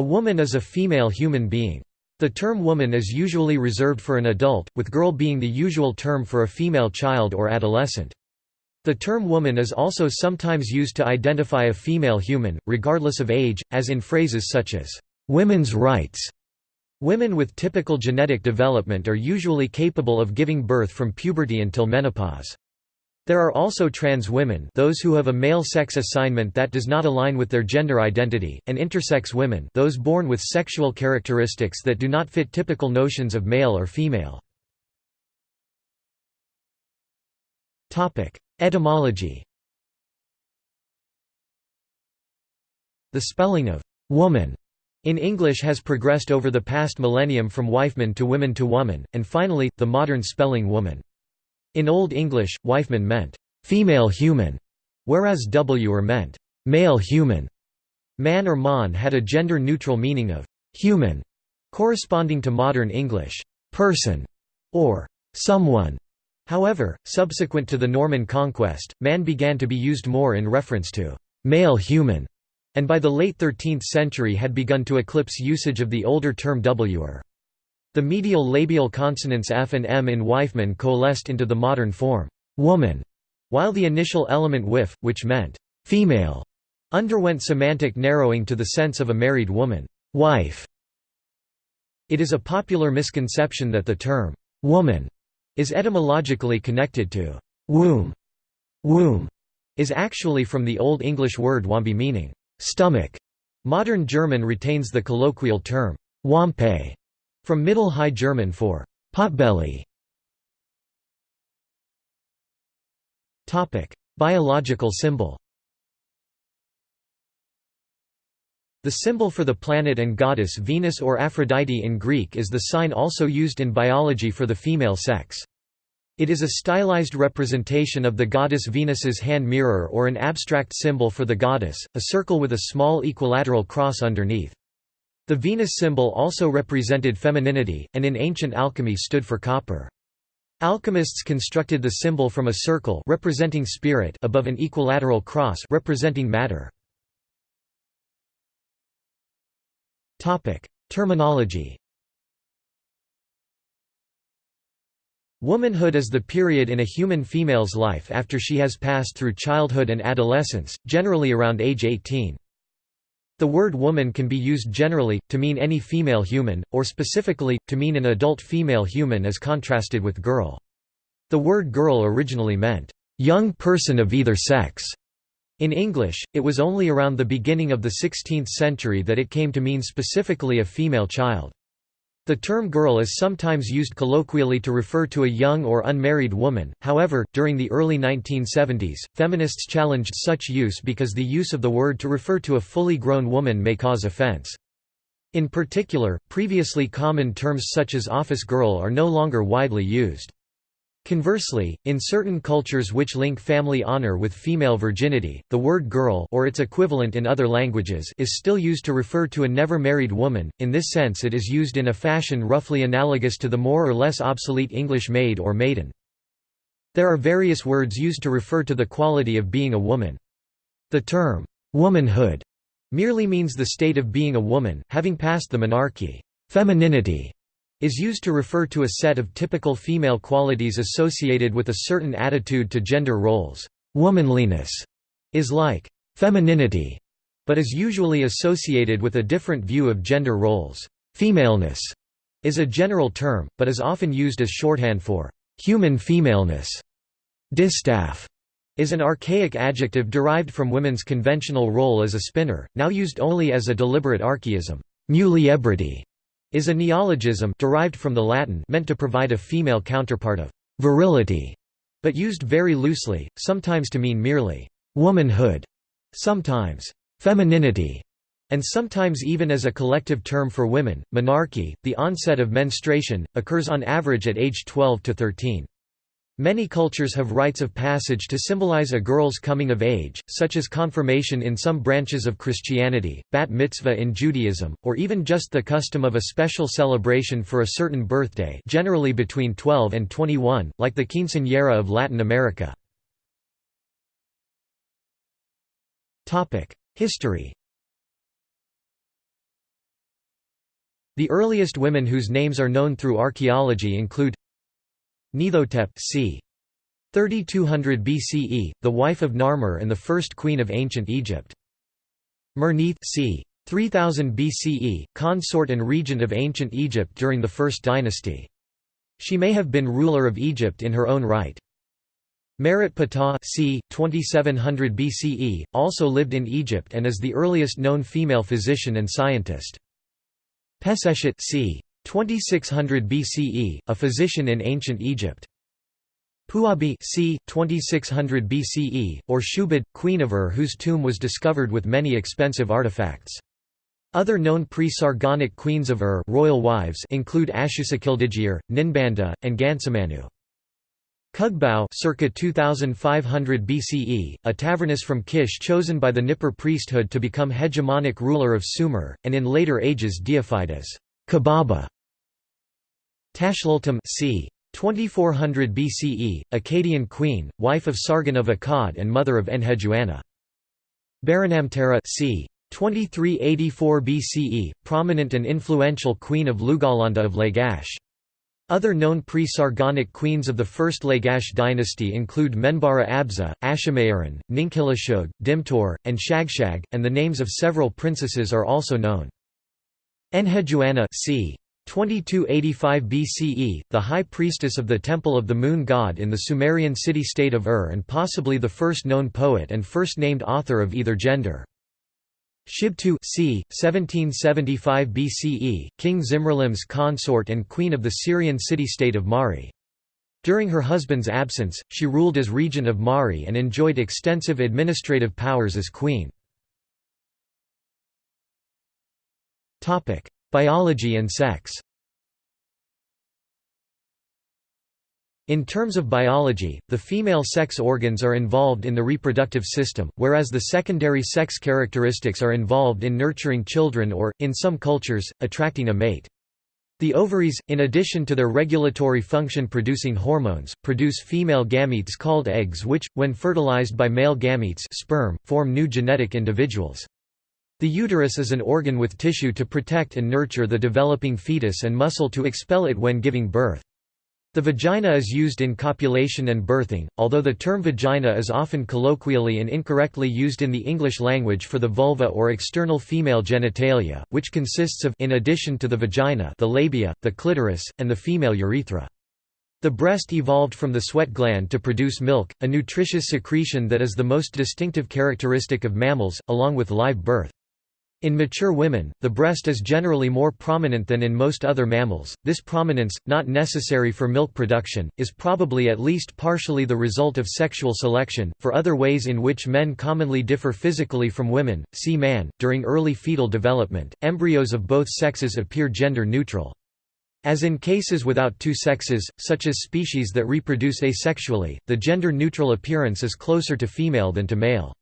A woman is a female human being. The term woman is usually reserved for an adult, with girl being the usual term for a female child or adolescent. The term woman is also sometimes used to identify a female human, regardless of age, as in phrases such as, "'women's rights' Women with typical genetic development are usually capable of giving birth from puberty until menopause. There are also trans women those who have a male sex assignment that does not align with their gender identity, and intersex women those born with sexual characteristics that do not fit typical notions of male or female. Etymology The spelling of «woman» in English has progressed over the past millennium from wifeman to women to woman, and finally, the modern spelling woman. In Old English, wifeman meant, "...female human", whereas wer meant, "...male human". Man or mon had a gender-neutral meaning of «human», corresponding to modern English, «person» or «someone». However, subsequent to the Norman conquest, man began to be used more in reference to «male human» and by the late 13th century had begun to eclipse usage of the older term wer. The medial labial consonants f and m in Wifeman coalesced into the modern form, woman, while the initial element wif, which meant female, underwent semantic narrowing to the sense of a married woman, wife. It is a popular misconception that the term woman is etymologically connected to womb. Womb is actually from the Old English word wambi meaning stomach. Modern German retains the colloquial term Wampe from Middle High German for potbelly. Topic: Biological symbol. The symbol for the planet and goddess Venus or Aphrodite in Greek is the sign also used in biology for the female sex. It is a stylized representation of the goddess Venus's hand mirror or an abstract symbol for the goddess, a circle with a small equilateral cross underneath. The Venus symbol also represented femininity, and in ancient alchemy stood for copper. Alchemists constructed the symbol from a circle representing spirit above an equilateral cross representing matter. Topic: Terminology Womanhood is the period in a human female's life after she has passed through childhood and adolescence, generally around age 18. The word woman can be used generally, to mean any female human, or specifically, to mean an adult female human as contrasted with girl. The word girl originally meant, "...young person of either sex." In English, it was only around the beginning of the 16th century that it came to mean specifically a female child. The term girl is sometimes used colloquially to refer to a young or unmarried woman, however, during the early 1970s, feminists challenged such use because the use of the word to refer to a fully grown woman may cause offense. In particular, previously common terms such as office girl are no longer widely used. Conversely, in certain cultures which link family honor with female virginity, the word girl or its equivalent in other languages is still used to refer to a never married woman. In this sense it is used in a fashion roughly analogous to the more or less obsolete English maid or maiden. There are various words used to refer to the quality of being a woman. The term womanhood merely means the state of being a woman, having passed the menarche. Femininity is used to refer to a set of typical female qualities associated with a certain attitude to gender roles. Womanliness is like femininity, but is usually associated with a different view of gender roles. Femaleness is a general term, but is often used as shorthand for human femaleness. Distaff is an archaic adjective derived from women's conventional role as a spinner, now used only as a deliberate archaism. Muliebrity is a neologism derived from the Latin meant to provide a female counterpart of virility, but used very loosely, sometimes to mean merely womanhood, sometimes femininity, and sometimes even as a collective term for women. Menarche, the onset of menstruation, occurs on average at age 12 to 13. Many cultures have rites of passage to symbolize a girl's coming of age, such as confirmation in some branches of Christianity, bat mitzvah in Judaism, or even just the custom of a special celebration for a certain birthday generally between 12 and 21, like the quinceañera of Latin America. History The earliest women whose names are known through archaeology include Neithotep c. 3200 BCE, the wife of Narmer and the first queen of ancient Egypt. Merneith c. 3000 BCE, consort and regent of ancient Egypt during the First Dynasty. She may have been ruler of Egypt in her own right. Merit Ptah c. 2700 BCE, also lived in Egypt and is the earliest known female physician and scientist. Peseshet c. 2600 BCE, a physician in ancient Egypt. Puabi c. 2600 BCE, or Shubad, queen of Ur whose tomb was discovered with many expensive artifacts. Other known pre-Sargonic queens of Ur royal wives include Ashusikildigir, Ninbanda, and Gansamanu. Kugbau circa 2500 BCE, a taverness from Kish chosen by the Nippur priesthood to become hegemonic ruler of Sumer, and in later ages deified as Kubaba. Tashlultum c. 2400 BCE, Akkadian queen, wife of Sargon of Akkad and mother of Enheduanna. Baranamtara c. 2384 BCE, prominent and influential queen of Lugalanda of Lagash. Other known pre-Sargonic queens of the first Lagash dynasty include Menbara Abzu, Ashimayaran, Ninkhilishug, Dimtur, and Shagshag, and the names of several princesses are also known. Enheduanna c. 2285 BCE, the high priestess of the Temple of the Moon God in the Sumerian city-state of Ur and possibly the first known poet and first named author of either gender. Shibtu c. 1775 BCE, King Zimri-Lim's consort and queen of the Syrian city-state of Mari. During her husband's absence, she ruled as regent of Mari and enjoyed extensive administrative powers as queen. Biology and sex In terms of biology, the female sex organs are involved in the reproductive system, whereas the secondary sex characteristics are involved in nurturing children or, in some cultures, attracting a mate. The ovaries, in addition to their regulatory function producing hormones, produce female gametes called eggs which, when fertilized by male gametes sperm, form new genetic individuals. The uterus is an organ with tissue to protect and nurture the developing fetus and muscle to expel it when giving birth. The vagina is used in copulation and birthing, although the term vagina is often colloquially and incorrectly used in the English language for the vulva or external female genitalia, which consists of in addition to the vagina the labia, the clitoris, and the female urethra. The breast evolved from the sweat gland to produce milk, a nutritious secretion that is the most distinctive characteristic of mammals, along with live birth. In mature women, the breast is generally more prominent than in most other mammals. This prominence, not necessary for milk production, is probably at least partially the result of sexual selection. For other ways in which men commonly differ physically from women, see man. During early fetal development, embryos of both sexes appear gender neutral. As in cases without two sexes, such as species that reproduce asexually, the gender neutral appearance is closer to female than to male.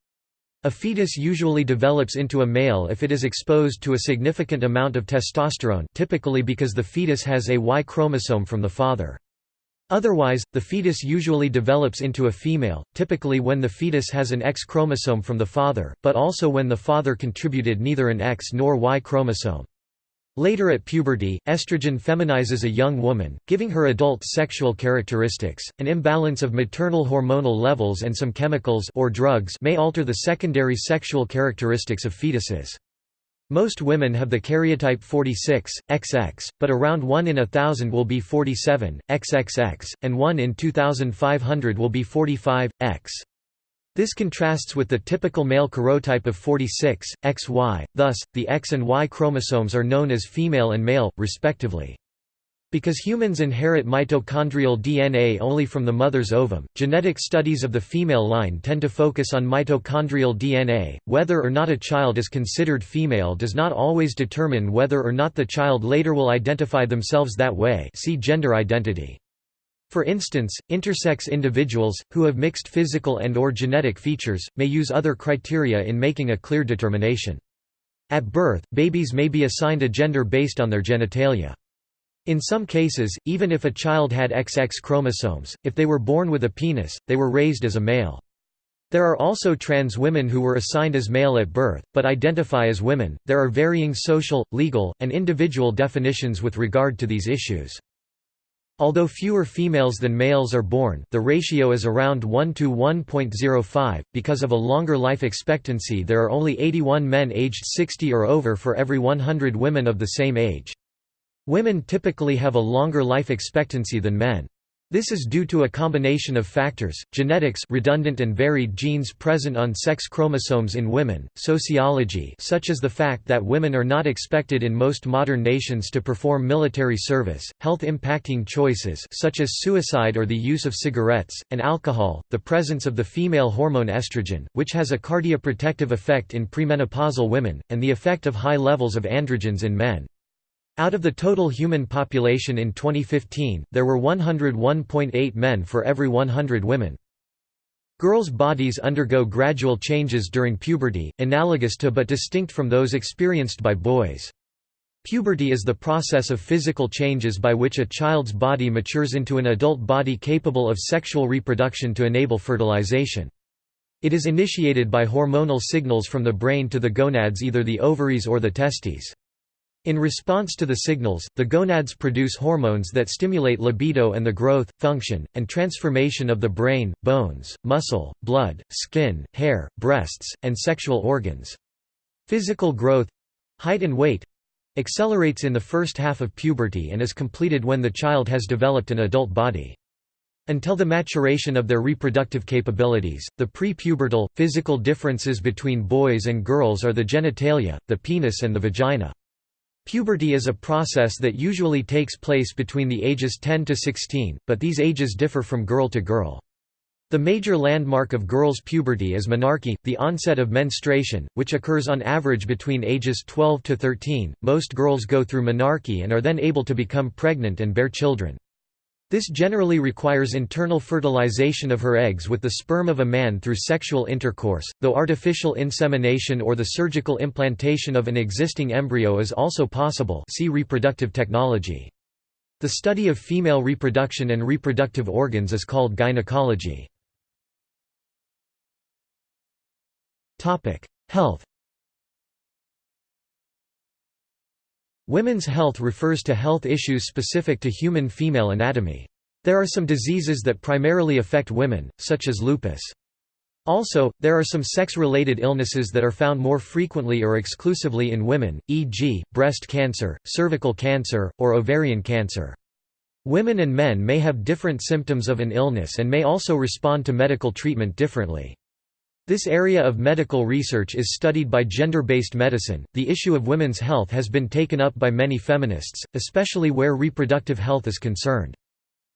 A fetus usually develops into a male if it is exposed to a significant amount of testosterone typically because the fetus has a Y chromosome from the father. Otherwise, the fetus usually develops into a female, typically when the fetus has an X chromosome from the father, but also when the father contributed neither an X nor Y chromosome. Later at puberty, estrogen feminizes a young woman, giving her adult sexual characteristics. An imbalance of maternal hormonal levels and some chemicals or drugs may alter the secondary sexual characteristics of fetuses. Most women have the karyotype 46, XX, but around 1 in a thousand will be 47, XXX, and 1 in 2500 will be 45, X. This contrasts with the typical male karyotype of 46, XY, thus, the X and Y chromosomes are known as female and male, respectively. Because humans inherit mitochondrial DNA only from the mother's ovum, genetic studies of the female line tend to focus on mitochondrial DNA. Whether or not a child is considered female does not always determine whether or not the child later will identify themselves that way. See gender identity. For instance, intersex individuals, who have mixed physical and or genetic features, may use other criteria in making a clear determination. At birth, babies may be assigned a gender based on their genitalia. In some cases, even if a child had XX chromosomes, if they were born with a penis, they were raised as a male. There are also trans women who were assigned as male at birth, but identify as women. There are varying social, legal, and individual definitions with regard to these issues. Although fewer females than males are born, the ratio is around 1 to 1.05. Because of a longer life expectancy, there are only 81 men aged 60 or over for every 100 women of the same age. Women typically have a longer life expectancy than men. This is due to a combination of factors, genetics redundant and varied genes present on sex chromosomes in women, sociology such as the fact that women are not expected in most modern nations to perform military service, health impacting choices such as suicide or the use of cigarettes, and alcohol, the presence of the female hormone estrogen, which has a cardioprotective effect in premenopausal women, and the effect of high levels of androgens in men. Out of the total human population in 2015, there were 101.8 men for every 100 women. Girls' bodies undergo gradual changes during puberty, analogous to but distinct from those experienced by boys. Puberty is the process of physical changes by which a child's body matures into an adult body capable of sexual reproduction to enable fertilization. It is initiated by hormonal signals from the brain to the gonads either the ovaries or the testes. In response to the signals, the gonads produce hormones that stimulate libido and the growth, function, and transformation of the brain, bones, muscle, blood, skin, hair, breasts, and sexual organs. Physical growth—height and weight—accelerates in the first half of puberty and is completed when the child has developed an adult body. Until the maturation of their reproductive capabilities, the pre-pubertal, physical differences between boys and girls are the genitalia, the penis and the vagina. Puberty is a process that usually takes place between the ages 10 to 16, but these ages differ from girl to girl. The major landmark of girls' puberty is menarche, the onset of menstruation, which occurs on average between ages 12 to 13. Most girls go through menarche and are then able to become pregnant and bear children. This generally requires internal fertilization of her eggs with the sperm of a man through sexual intercourse, though artificial insemination or the surgical implantation of an existing embryo is also possible see reproductive technology. The study of female reproduction and reproductive organs is called gynecology. Health Women's health refers to health issues specific to human female anatomy. There are some diseases that primarily affect women, such as lupus. Also, there are some sex-related illnesses that are found more frequently or exclusively in women, e.g., breast cancer, cervical cancer, or ovarian cancer. Women and men may have different symptoms of an illness and may also respond to medical treatment differently. This area of medical research is studied by gender-based medicine. The issue of women's health has been taken up by many feminists, especially where reproductive health is concerned.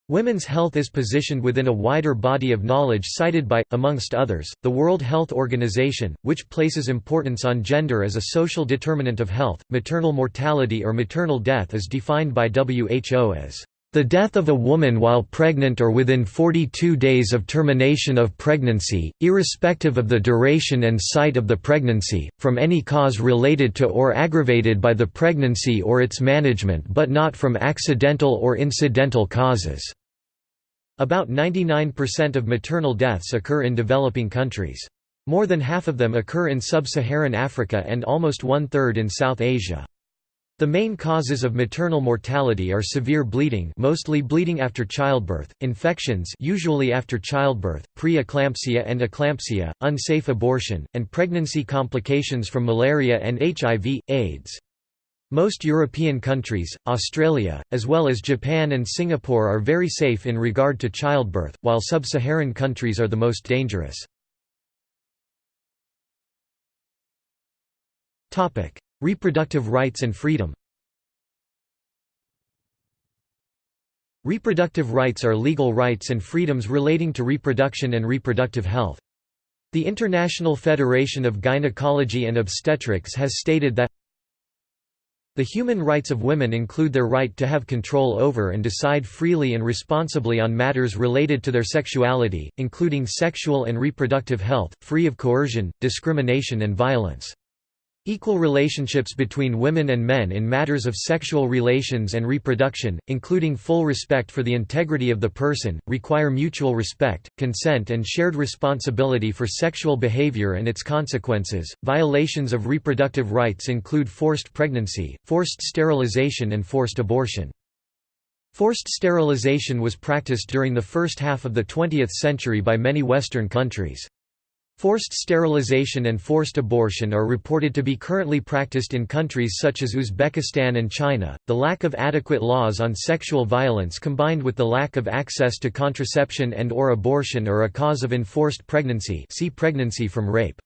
Women's health is positioned within a wider body of knowledge cited by, amongst others, the World Health Organization, which places importance on gender as a social determinant of health. Maternal mortality or maternal death is defined by WHO as the death of a woman while pregnant or within 42 days of termination of pregnancy, irrespective of the duration and site of the pregnancy, from any cause related to or aggravated by the pregnancy or its management but not from accidental or incidental causes. About 99% of maternal deaths occur in developing countries. More than half of them occur in sub-Saharan Africa and almost one-third in South Asia. The main causes of maternal mortality are severe bleeding mostly bleeding after childbirth, infections usually after childbirth, pre-eclampsia and eclampsia, unsafe abortion, and pregnancy complications from malaria and HIV, AIDS. Most European countries, Australia, as well as Japan and Singapore are very safe in regard to childbirth, while sub-Saharan countries are the most dangerous. Reproductive rights and freedom Reproductive rights are legal rights and freedoms relating to reproduction and reproductive health. The International Federation of Gynecology and Obstetrics has stated that the human rights of women include their right to have control over and decide freely and responsibly on matters related to their sexuality, including sexual and reproductive health, free of coercion, discrimination and violence. Equal relationships between women and men in matters of sexual relations and reproduction, including full respect for the integrity of the person, require mutual respect, consent, and shared responsibility for sexual behavior and its consequences. Violations of reproductive rights include forced pregnancy, forced sterilization, and forced abortion. Forced sterilization was practiced during the first half of the 20th century by many Western countries. Forced sterilization and forced abortion are reported to be currently practiced in countries such as Uzbekistan and China. The lack of adequate laws on sexual violence combined with the lack of access to contraception and or abortion are a cause of enforced pregnancy. See pregnancy from rape.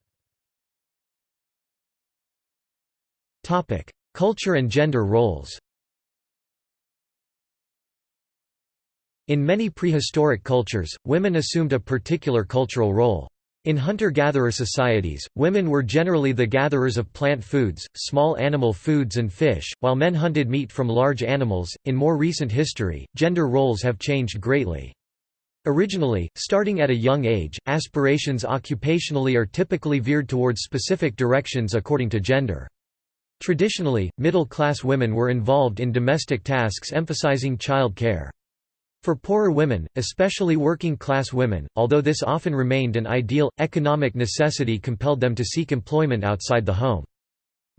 Topic: Culture and gender roles. In many prehistoric cultures, women assumed a particular cultural role. In hunter-gatherer societies, women were generally the gatherers of plant foods, small animal foods and fish, while men hunted meat from large animals. In more recent history, gender roles have changed greatly. Originally, starting at a young age, aspirations occupationally are typically veered towards specific directions according to gender. Traditionally, middle-class women were involved in domestic tasks emphasizing child care. For poorer women, especially working-class women, although this often remained an ideal, economic necessity compelled them to seek employment outside the home.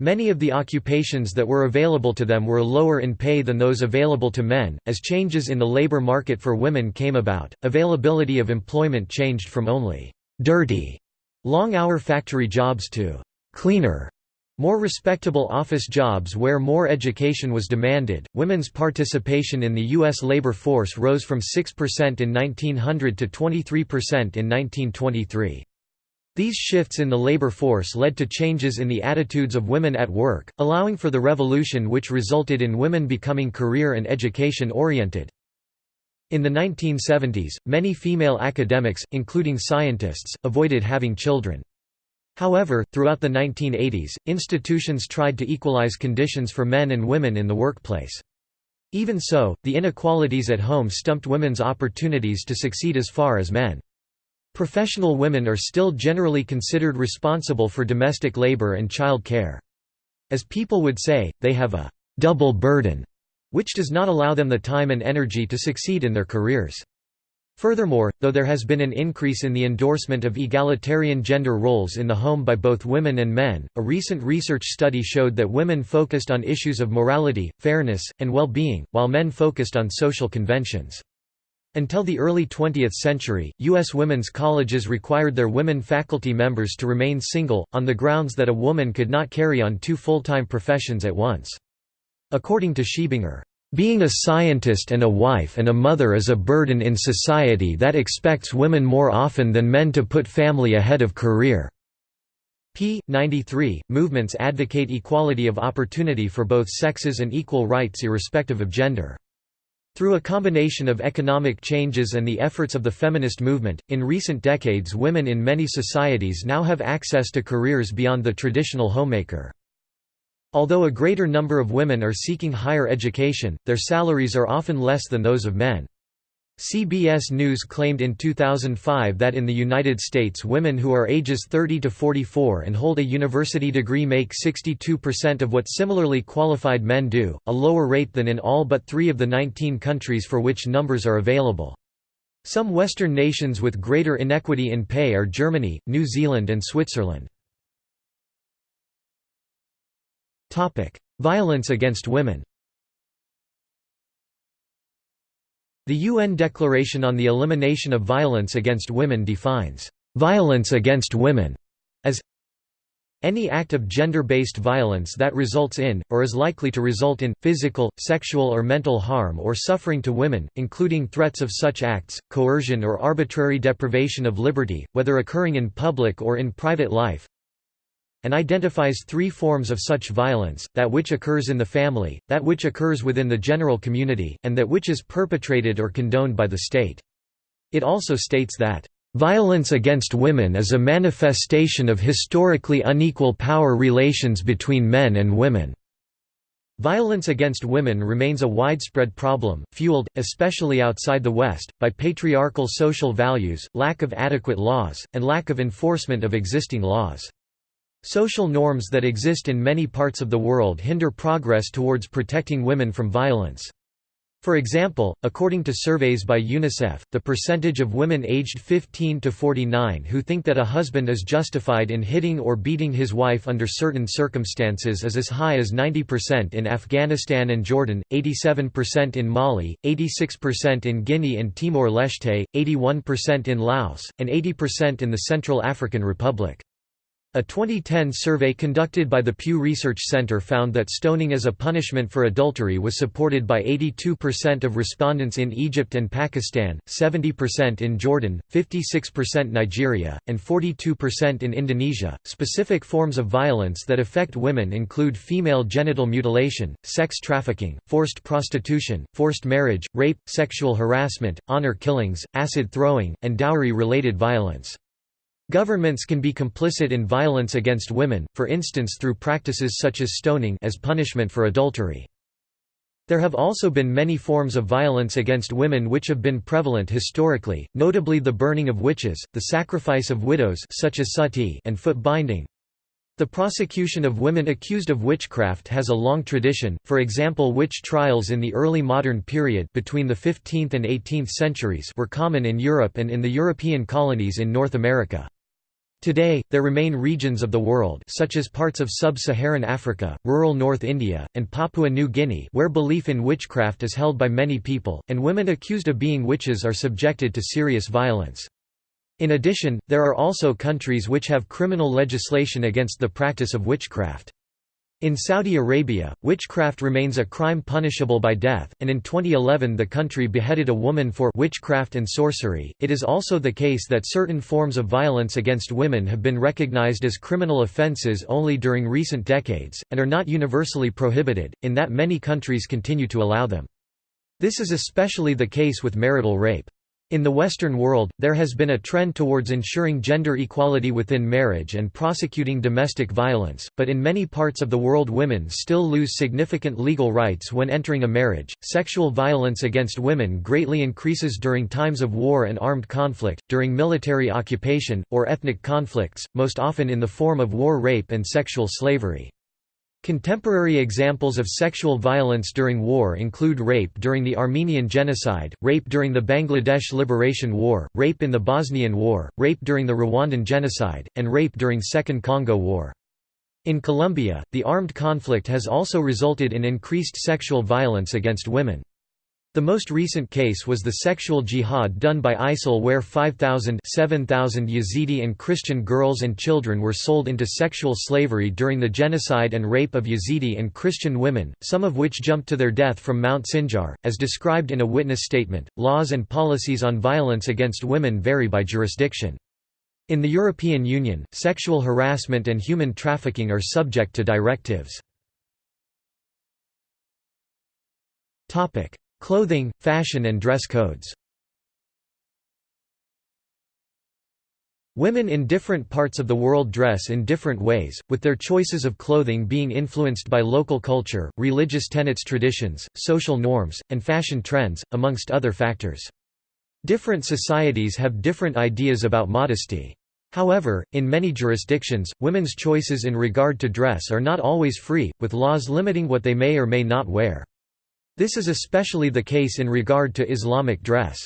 Many of the occupations that were available to them were lower in pay than those available to men. As changes in the labor market for women came about, availability of employment changed from only dirty, long hour factory jobs to cleaner, more respectable office jobs where more education was demanded. Women's participation in the U.S. labor force rose from 6% in 1900 to 23% in 1923. These shifts in the labor force led to changes in the attitudes of women at work, allowing for the revolution which resulted in women becoming career and education oriented. In the 1970s, many female academics, including scientists, avoided having children. However, throughout the 1980s, institutions tried to equalize conditions for men and women in the workplace. Even so, the inequalities at home stumped women's opportunities to succeed as far as men. Professional women are still generally considered responsible for domestic labor and child care. As people would say, they have a double burden, which does not allow them the time and energy to succeed in their careers. Furthermore, though there has been an increase in the endorsement of egalitarian gender roles in the home by both women and men, a recent research study showed that women focused on issues of morality, fairness, and well-being, while men focused on social conventions. Until the early 20th century, U.S. women's colleges required their women faculty members to remain single, on the grounds that a woman could not carry on two full-time professions at once. According to Schiebinger, being a scientist and a wife and a mother is a burden in society that expects women more often than men to put family ahead of career. p. 93. Movements advocate equality of opportunity for both sexes and equal rights irrespective of gender. Through a combination of economic changes and the efforts of the feminist movement, in recent decades women in many societies now have access to careers beyond the traditional homemaker. Although a greater number of women are seeking higher education, their salaries are often less than those of men. CBS News claimed in 2005 that in the United States women who are ages 30 to 44 and hold a university degree make 62% of what similarly qualified men do, a lower rate than in all but three of the 19 countries for which numbers are available. Some Western nations with greater inequity in pay are Germany, New Zealand and Switzerland. Violence against women. The UN Declaration on the Elimination of Violence Against Women defines, "...violence against women," as any act of gender-based violence that results in, or is likely to result in, physical, sexual or mental harm or suffering to women, including threats of such acts, coercion or arbitrary deprivation of liberty, whether occurring in public or in private life, and identifies three forms of such violence, that which occurs in the family, that which occurs within the general community, and that which is perpetrated or condoned by the state. It also states that, "...violence against women is a manifestation of historically unequal power relations between men and women." Violence against women remains a widespread problem, fueled, especially outside the West, by patriarchal social values, lack of adequate laws, and lack of enforcement of existing laws. Social norms that exist in many parts of the world hinder progress towards protecting women from violence. For example, according to surveys by UNICEF, the percentage of women aged 15 to 49 who think that a husband is justified in hitting or beating his wife under certain circumstances is as high as 90% in Afghanistan and Jordan, 87% in Mali, 86% in Guinea and Timor-Leste, 81% in Laos, and 80% in the Central African Republic. A 2010 survey conducted by the Pew Research Center found that stoning as a punishment for adultery was supported by 82% of respondents in Egypt and Pakistan, 70% in Jordan, 56% Nigeria, and 42% in Indonesia. Specific forms of violence that affect women include female genital mutilation, sex trafficking, forced prostitution, forced marriage, rape, sexual harassment, honor killings, acid throwing, and dowry related violence. Governments can be complicit in violence against women, for instance through practices such as stoning as punishment for adultery. There have also been many forms of violence against women which have been prevalent historically, notably the burning of witches, the sacrifice of widows such as sati and foot binding. The prosecution of women accused of witchcraft has a long tradition, for example witch trials in the early modern period between the 15th and 18th centuries were common in Europe and in the European colonies in North America. Today, there remain regions of the world such as parts of sub-Saharan Africa, rural North India, and Papua New Guinea where belief in witchcraft is held by many people, and women accused of being witches are subjected to serious violence. In addition, there are also countries which have criminal legislation against the practice of witchcraft. In Saudi Arabia, witchcraft remains a crime punishable by death, and in 2011 the country beheaded a woman for witchcraft and sorcery. It is also the case that certain forms of violence against women have been recognized as criminal offenses only during recent decades, and are not universally prohibited, in that many countries continue to allow them. This is especially the case with marital rape. In the Western world, there has been a trend towards ensuring gender equality within marriage and prosecuting domestic violence, but in many parts of the world women still lose significant legal rights when entering a marriage. Sexual violence against women greatly increases during times of war and armed conflict, during military occupation, or ethnic conflicts, most often in the form of war rape and sexual slavery. Contemporary examples of sexual violence during war include rape during the Armenian Genocide, rape during the Bangladesh Liberation War, rape in the Bosnian War, rape during the Rwandan Genocide, and rape during Second Congo War. In Colombia, the armed conflict has also resulted in increased sexual violence against women. The most recent case was the sexual jihad done by ISIL where 5,000 7,000 Yazidi and Christian girls and children were sold into sexual slavery during the genocide and rape of Yazidi and Christian women, some of which jumped to their death from Mount Sinjar, as described in a witness statement. Laws and policies on violence against women vary by jurisdiction. In the European Union, sexual harassment and human trafficking are subject to directives. Clothing, fashion and dress codes Women in different parts of the world dress in different ways, with their choices of clothing being influenced by local culture, religious tenets traditions, social norms, and fashion trends, amongst other factors. Different societies have different ideas about modesty. However, in many jurisdictions, women's choices in regard to dress are not always free, with laws limiting what they may or may not wear. This is especially the case in regard to Islamic dress.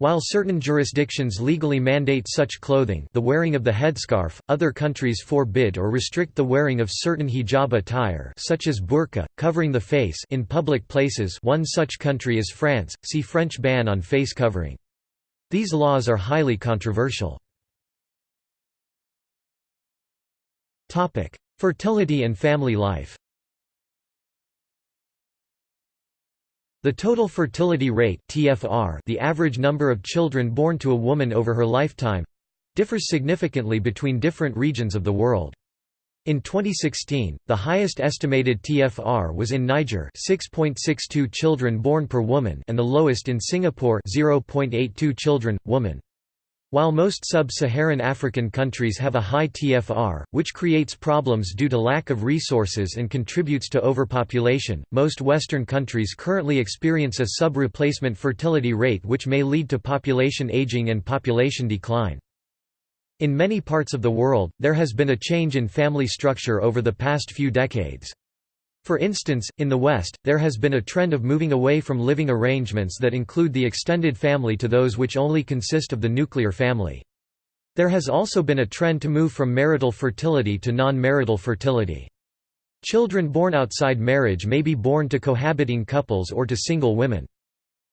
While certain jurisdictions legally mandate such clothing the wearing of the headscarf, other countries forbid or restrict the wearing of certain hijab attire such as burqa, covering the face in public places one such country is France, see French ban on face covering. These laws are highly controversial. Fertility and family life The total fertility rate (TFR), the average number of children born to a woman over her lifetime, differs significantly between different regions of the world. In 2016, the highest estimated TFR was in Niger 6.62 children born per woman and the lowest in Singapore 0.82 children, woman. While most sub-Saharan African countries have a high TFR, which creates problems due to lack of resources and contributes to overpopulation, most Western countries currently experience a sub-replacement fertility rate which may lead to population aging and population decline. In many parts of the world, there has been a change in family structure over the past few decades. For instance, in the West, there has been a trend of moving away from living arrangements that include the extended family to those which only consist of the nuclear family. There has also been a trend to move from marital fertility to non-marital fertility. Children born outside marriage may be born to cohabiting couples or to single women.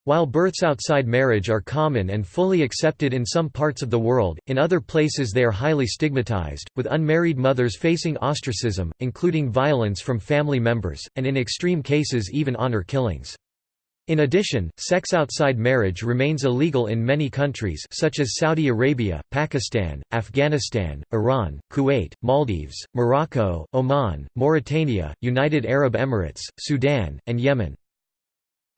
While births outside marriage are common and fully accepted in some parts of the world, in other places they are highly stigmatized, with unmarried mothers facing ostracism, including violence from family members, and in extreme cases even honor killings. In addition, sex outside marriage remains illegal in many countries such as Saudi Arabia, Pakistan, Afghanistan, Iran, Kuwait, Maldives, Morocco, Oman, Mauritania, United Arab Emirates, Sudan, and Yemen.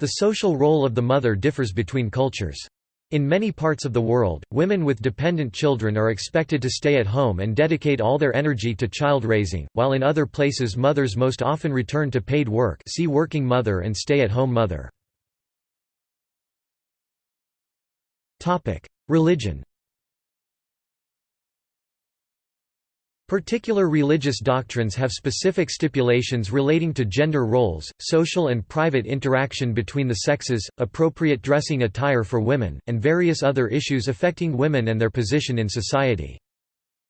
The social role of the mother differs between cultures. In many parts of the world, women with dependent children are expected to stay at home and dedicate all their energy to child raising, while in other places mothers most often return to paid work see working mother and stay-at-home mother. Religion Particular religious doctrines have specific stipulations relating to gender roles, social and private interaction between the sexes, appropriate dressing attire for women, and various other issues affecting women and their position in society.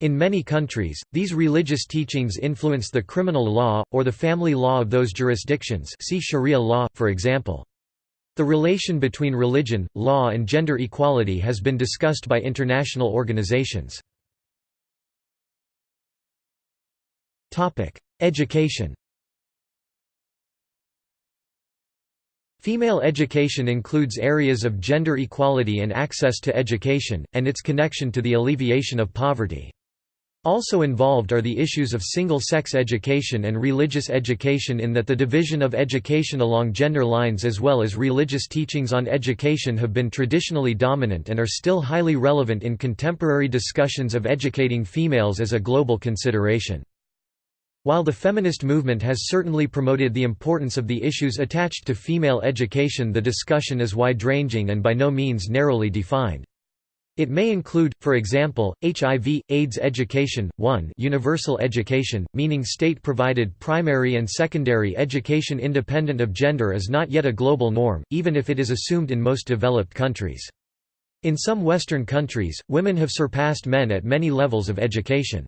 In many countries, these religious teachings influence the criminal law, or the family law of those jurisdictions see Sharia law, for example. The relation between religion, law and gender equality has been discussed by international organizations. Education Female education includes areas of gender equality and access to education, and its connection to the alleviation of poverty. Also involved are the issues of single-sex education and religious education in that the division of education along gender lines as well as religious teachings on education have been traditionally dominant and are still highly relevant in contemporary discussions of educating females as a global consideration. While the feminist movement has certainly promoted the importance of the issues attached to female education the discussion is wide-ranging and by no means narrowly defined. It may include, for example, HIV, AIDS education, 1 universal education, meaning state-provided primary and secondary education independent of gender is not yet a global norm, even if it is assumed in most developed countries. In some Western countries, women have surpassed men at many levels of education.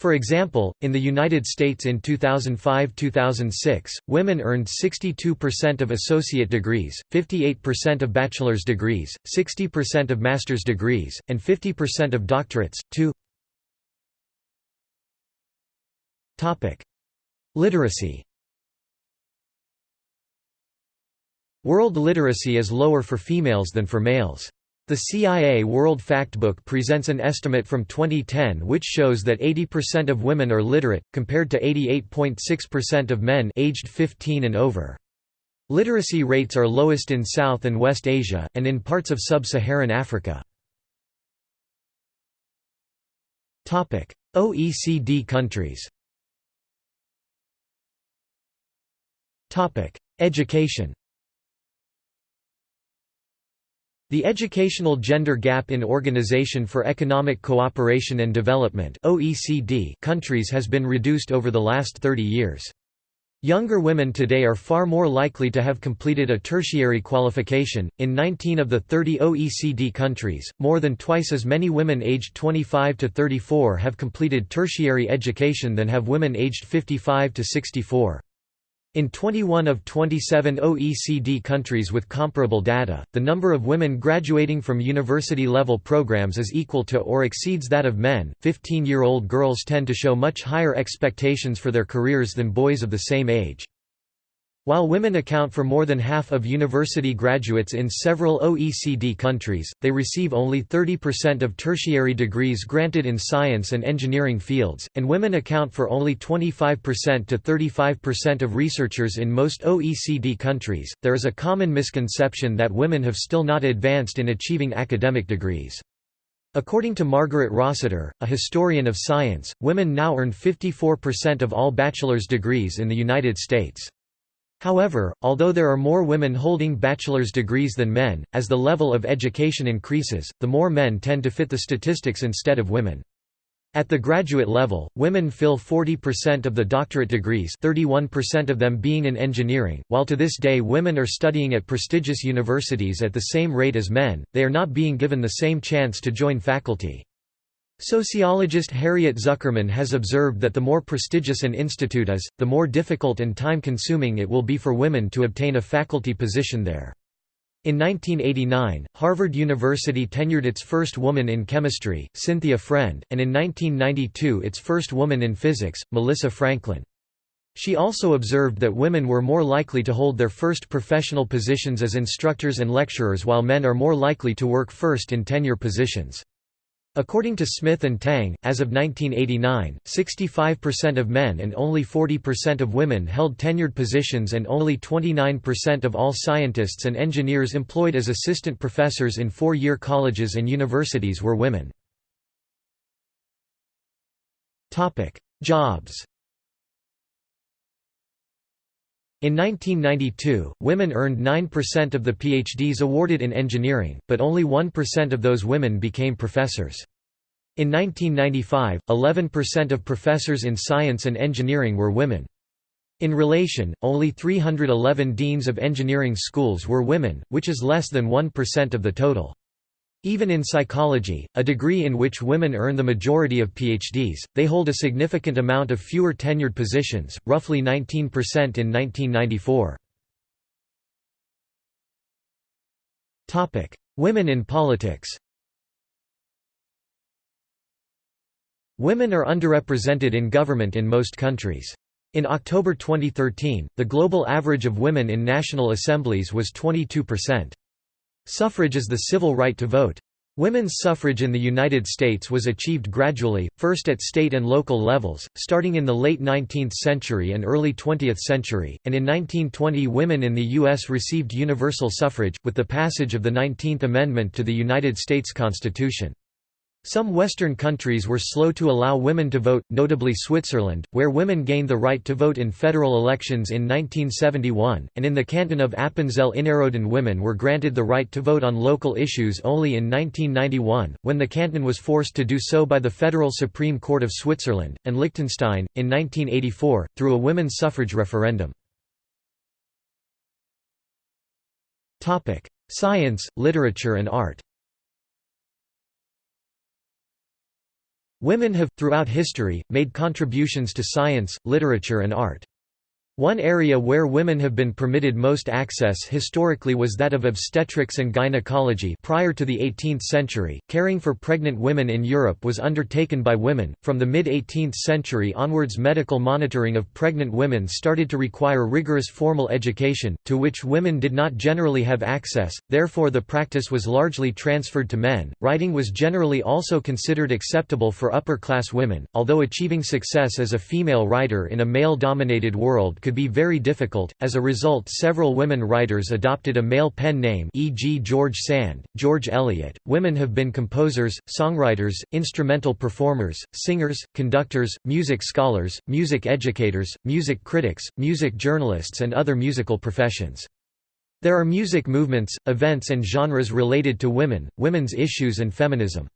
For example, in the United States in 2005–2006, women earned 62% of associate degrees, 58% of bachelor's degrees, 60% of master's degrees, and 50% of doctorates. 2 Literacy World literacy is lower for females than for males. The CIA World Factbook presents an estimate from 2010 which shows that 80% of women are literate, compared to 88.6% of men aged 15 and over. Literacy rates are lowest in South and West Asia, and in parts of sub-Saharan Africa. OECD countries Education The Educational Gender Gap in Organization for Economic Cooperation and Development (OECD) countries has been reduced over the last 30 years. Younger women today are far more likely to have completed a tertiary qualification. In 19 of the 30 OECD countries, more than twice as many women aged 25 to 34 have completed tertiary education than have women aged 55 to 64. In 21 of 27 OECD countries with comparable data, the number of women graduating from university-level programs is equal to or exceeds that of men. 15-year-old girls tend to show much higher expectations for their careers than boys of the same age. While women account for more than half of university graduates in several OECD countries, they receive only 30% of tertiary degrees granted in science and engineering fields, and women account for only 25% to 35% of researchers in most OECD countries. There is a common misconception that women have still not advanced in achieving academic degrees. According to Margaret Rossiter, a historian of science, women now earn 54% of all bachelor's degrees in the United States. However, although there are more women holding bachelor's degrees than men, as the level of education increases, the more men tend to fit the statistics instead of women. At the graduate level, women fill 40% of the doctorate degrees 31% of them being in engineering. While to this day women are studying at prestigious universities at the same rate as men, they are not being given the same chance to join faculty. Sociologist Harriet Zuckerman has observed that the more prestigious an institute is, the more difficult and time-consuming it will be for women to obtain a faculty position there. In 1989, Harvard University tenured its first woman in chemistry, Cynthia Friend, and in 1992 its first woman in physics, Melissa Franklin. She also observed that women were more likely to hold their first professional positions as instructors and lecturers while men are more likely to work first in tenure positions. According to Smith and Tang, as of 1989, 65% of men and only 40% of women held tenured positions and only 29% of all scientists and engineers employed as assistant professors in four-year colleges and universities were women. Jobs In 1992, women earned 9% of the PhDs awarded in engineering, but only 1% of those women became professors. In 1995, 11% of professors in science and engineering were women. In relation, only 311 deans of engineering schools were women, which is less than 1% of the total. Even in psychology, a degree in which women earn the majority of PhDs, they hold a significant amount of fewer tenured positions, roughly 19% in 1994. Women in politics Women are underrepresented in government in most countries. In October 2013, the global average of women in national assemblies was 22%. Suffrage is the civil right to vote. Women's suffrage in the United States was achieved gradually, first at state and local levels, starting in the late 19th century and early 20th century, and in 1920 women in the U.S. received universal suffrage, with the passage of the 19th Amendment to the United States Constitution. Some Western countries were slow to allow women to vote, notably Switzerland, where women gained the right to vote in federal elections in 1971, and in the canton of Appenzell-Innerrhoden women were granted the right to vote on local issues only in 1991, when the canton was forced to do so by the Federal Supreme Court of Switzerland, and Liechtenstein, in 1984, through a women's suffrage referendum. Science, literature and art Women have, throughout history, made contributions to science, literature and art. One area where women have been permitted most access historically was that of obstetrics and gynecology prior to the 18th century. Caring for pregnant women in Europe was undertaken by women. From the mid-18th century onwards medical monitoring of pregnant women started to require rigorous formal education, to which women did not generally have access, therefore the practice was largely transferred to men. Writing was generally also considered acceptable for upper-class women, although achieving success as a female writer in a male-dominated world could be very difficult, as a result several women writers adopted a male pen name e.g. George Sand, George Eliot. Women have been composers, songwriters, instrumental performers, singers, conductors, music scholars, music educators, music critics, music journalists and other musical professions. There are music movements, events and genres related to women, women's issues and feminism.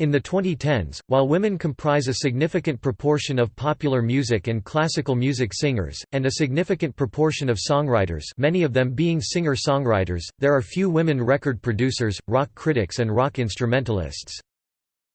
In the 2010s, while women comprise a significant proportion of popular music and classical music singers, and a significant proportion of songwriters many of them being singer-songwriters, there are few women record producers, rock critics and rock instrumentalists.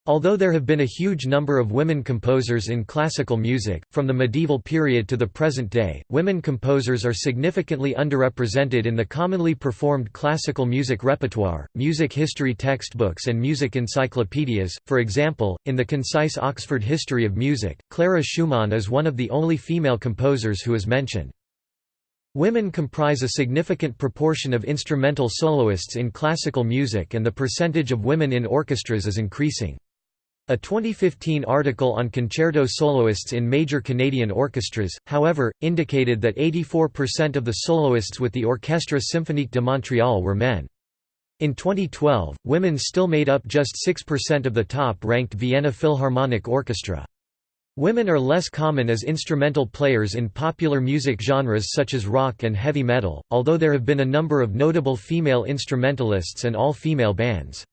Although there have been a huge number of women composers in classical music, from the medieval period to the present day, women composers are significantly underrepresented in the commonly performed classical music repertoire, music history textbooks and music encyclopedias. For example, in the concise Oxford History of Music, Clara Schumann is one of the only female composers who is mentioned. Women comprise a significant proportion of instrumental soloists in classical music and the percentage of women in orchestras is increasing. A 2015 article on concerto soloists in major Canadian orchestras, however, indicated that 84% of the soloists with the Orchestre Symphonique de Montréal were men. In 2012, women still made up just 6% of the top-ranked Vienna Philharmonic Orchestra. Women are less common as instrumental players in popular music genres such as rock and heavy metal, although there have been a number of notable female instrumentalists and all-female bands.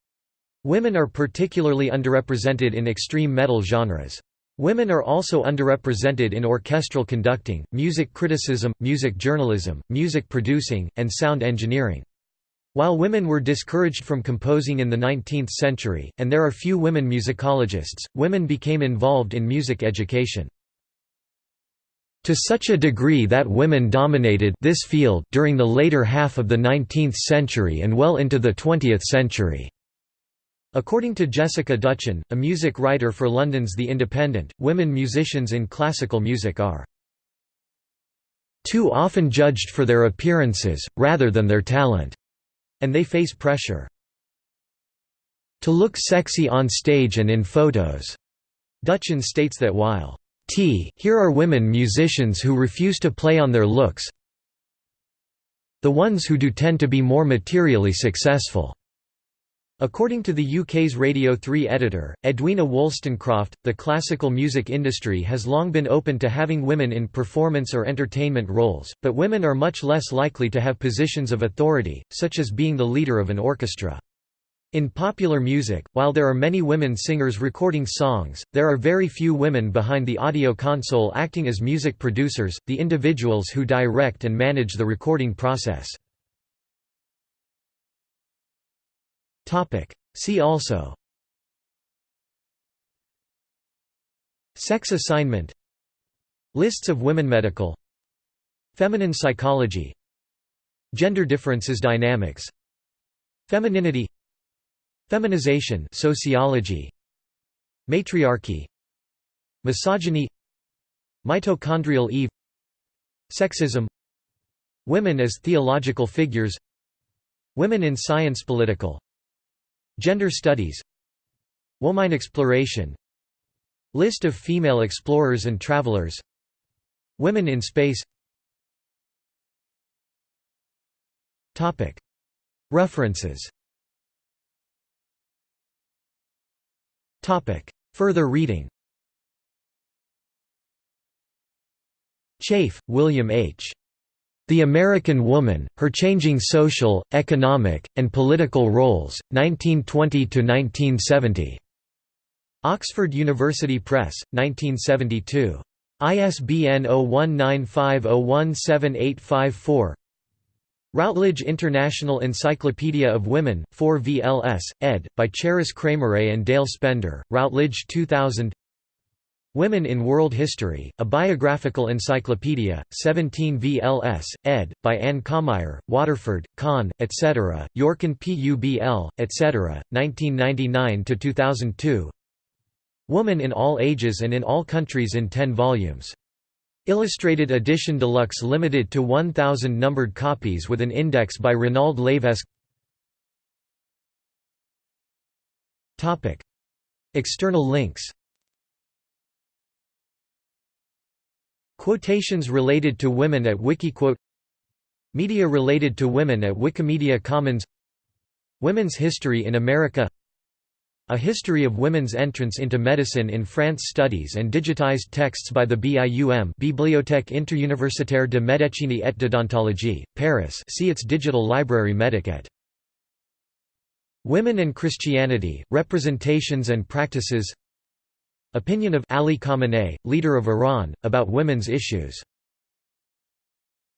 Women are particularly underrepresented in extreme metal genres. Women are also underrepresented in orchestral conducting, music criticism, music journalism, music producing, and sound engineering. While women were discouraged from composing in the 19th century, and there are few women musicologists, women became involved in music education. To such a degree that women dominated this field during the later half of the 19th century and well into the 20th century. According to Jessica Duchen, a music writer for London's The Independent, women musicians in classical music are too often judged for their appearances, rather than their talent and they face pressure. To look sexy on stage and in photos. Dutchin states that while T here are women musicians who refuse to play on their looks the ones who do tend to be more materially successful. According to the UK's Radio 3 editor, Edwina Wolstencroft, the classical music industry has long been open to having women in performance or entertainment roles, but women are much less likely to have positions of authority, such as being the leader of an orchestra. In popular music, while there are many women singers recording songs, there are very few women behind the audio console acting as music producers, the individuals who direct and manage the recording process. Topic. See also. Sex assignment. Lists of women medical. Feminine psychology. Gender differences dynamics. Femininity. Feminization sociology. Matriarchy. Misogyny. Mitochondrial Eve. Sexism. Women as theological figures. Women in science political Gender studies Womine exploration List of female explorers and travelers Women in space. References. Further reading. Chafe, William H. The American Woman, Her Changing Social, Economic, and Political Roles, 1920–1970. Oxford University Press, 1972. ISBN 0195017854 Routledge International Encyclopedia of Women, 4 VLS, ed., by Cheris Kramarae and Dale Spender, Routledge 2000 Women in World History, A Biographical Encyclopedia, 17 VLS, ed., by Anne Commire, Waterford, Kahn, etc., York and PUBL, etc., 1999–2002 Woman in All Ages and in All Countries in 10 volumes. Illustrated edition deluxe limited to 1,000 numbered copies with an index by Renald Levesque External links Quotations related to women at Wikiquote Media related to women at Wikimedia Commons Women's history in America A history of women's entrance into medicine in France Studies and digitized texts by the BIUM Bibliothèque interuniversitaire de médecine et d'odontologie, Paris see its digital library Medicat. Women and Christianity, Representations and Practices Opinion of Ali Khamenei, leader of Iran, about women's issues